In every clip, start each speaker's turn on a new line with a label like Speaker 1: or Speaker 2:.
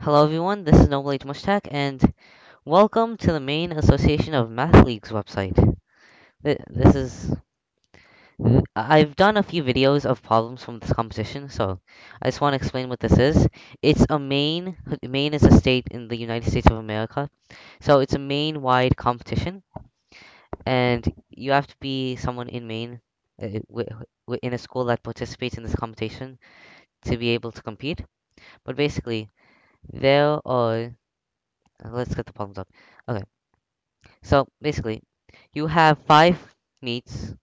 Speaker 1: Hello everyone, this is Noble. Mushtaq, and welcome to the Maine Association of Math Leagues website. This is... I've done a few videos of problems from this competition, so I just want to explain what this is. It's a Maine... Maine is a state in the United States of America, so it's a Maine-wide competition, and you have to be someone in Maine, uh, in a school that participates in this competition to be able to compete. But basically, there are... Let's get the problems up. Okay. So basically, you have five meets.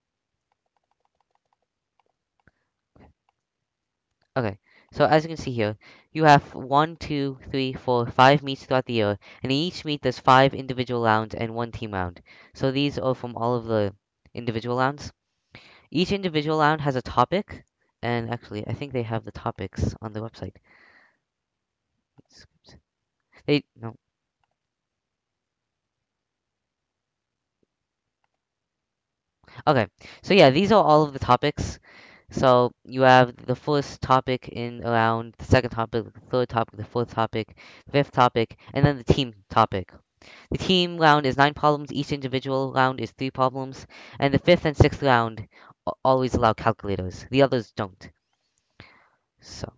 Speaker 1: Okay, so as you can see here, you have one, two, three, four, five meets throughout the year, and in each meet there's five individual rounds and one team round. So these are from all of the individual rounds. Each individual round has a topic, and actually, I think they have the topics on the website. They no. Okay, so yeah, these are all of the topics. So you have the first topic in around the second topic, the third topic, the fourth topic, fifth topic, and then the team topic. The team round is nine problems, each individual round is three problems, and the fifth and sixth round always allow calculators. The others don't. So,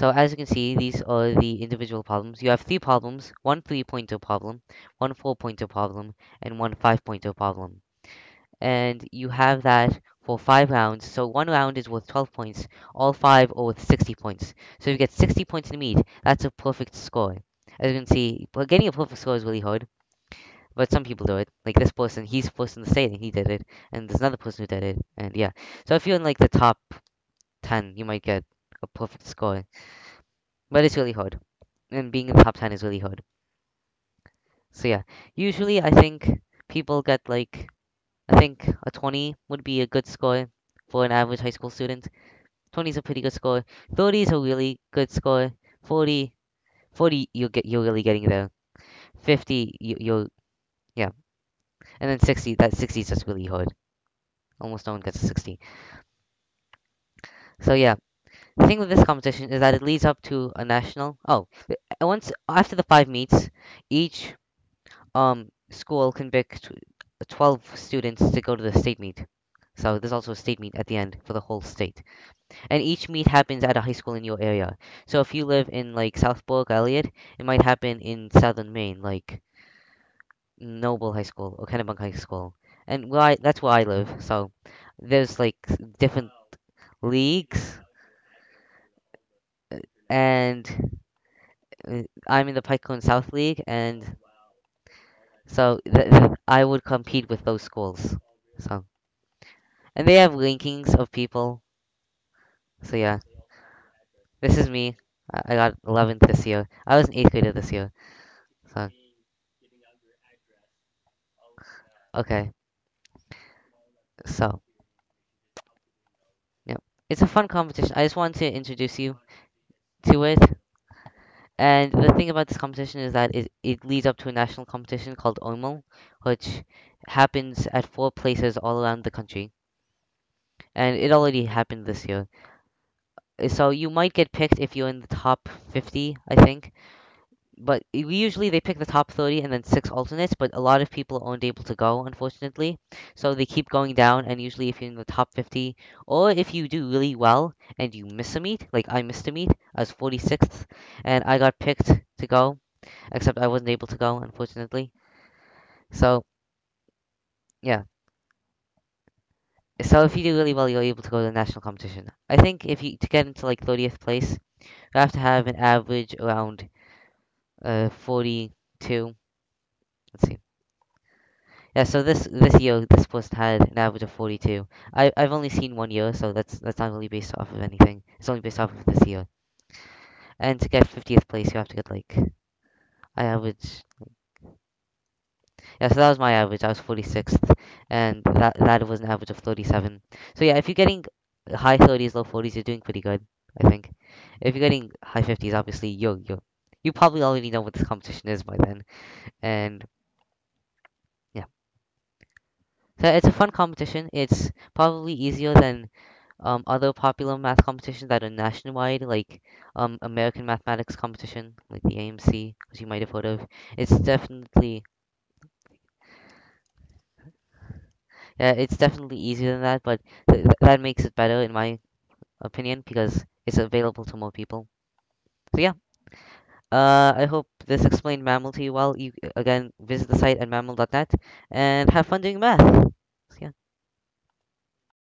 Speaker 1: so as you can see, these are the individual problems. You have three problems, one three-pointer problem, one four-pointer problem, and one five-pointer problem. and you have that for five rounds. So one round is worth 12 points. All five are worth 60 points. So you get 60 points in meet, that's a perfect score. As you can see, getting a perfect score is really hard. But some people do it. Like this person, he's first in the state and he did it. And there's another person who did it. And yeah. So if you're in like the top 10, you might get a perfect score. But it's really hard. And being in the top 10 is really hard. So yeah. Usually I think people get like I think a 20 would be a good score for an average high school student. 20 is a pretty good score. 30 is a really good score. 40, 40 you'll get you're really getting there. 50 you, you'll yeah, and then 60 that 60 is just really hard. Almost no one gets a 60. So yeah, the thing with this competition is that it leads up to a national. Oh, once after the five meets, each um school can pick 12 students to go to the state meet. So there's also a state meet at the end for the whole state. And each meet happens at a high school in your area. So if you live in like Southport, Eliot, it might happen in southern Maine, like Noble High School or Kennebunk High School. And where I, that's where I live. So there's like different leagues, and uh, I'm in the Pike Cone South League, and so I would compete with those schools. So and they have rankings of people. So yeah, this is me. I I got 11th this year. I was an 8th grader this year. So okay. So, yeah, it's a fun competition. I just wanted to introduce you to it. And the thing about this competition is that it, it leads up to a national competition called OMO, which happens at four places all around the country. And it already happened this year. So you might get picked if you're in the top 50, I think. But usually they pick the top 30 and then six alternates, but a lot of people aren't able to go, unfortunately. So they keep going down, and usually if you're in the top 50, or if you do really well and you miss a meet, like I missed a meet, I was 46th, and I got picked to go, except I wasn't able to go, unfortunately. So yeah. So if you do really well, you're able to go to the national competition. I think if you to get into like 30th place, you have to have an average around uh 42. Let's see. Yeah, so this this year this post had an average of 42. I I've only seen one year, so that's that's not really based off of anything. It's only based off of this year. And to get 50th place, you have to get like I average. Yeah, so that was my average. I was 46th, and that that was an average of 37. So yeah, if you're getting high 30s, low 40s, you're doing pretty good. I think. If you're getting high 50s, obviously you're you you probably already know what this competition is by then, and yeah. So it's a fun competition. It's probably easier than um, other popular math competitions that are nationwide, like um, American Mathematics Competition, like the AMC, as you might have heard of. It's definitely yeah, it's definitely easier than that, but th- that makes it better in my opinion because it's available to more people. So yeah, uh, I hope this explained MAML to you well. You again visit the site at maml.net and have fun doing math.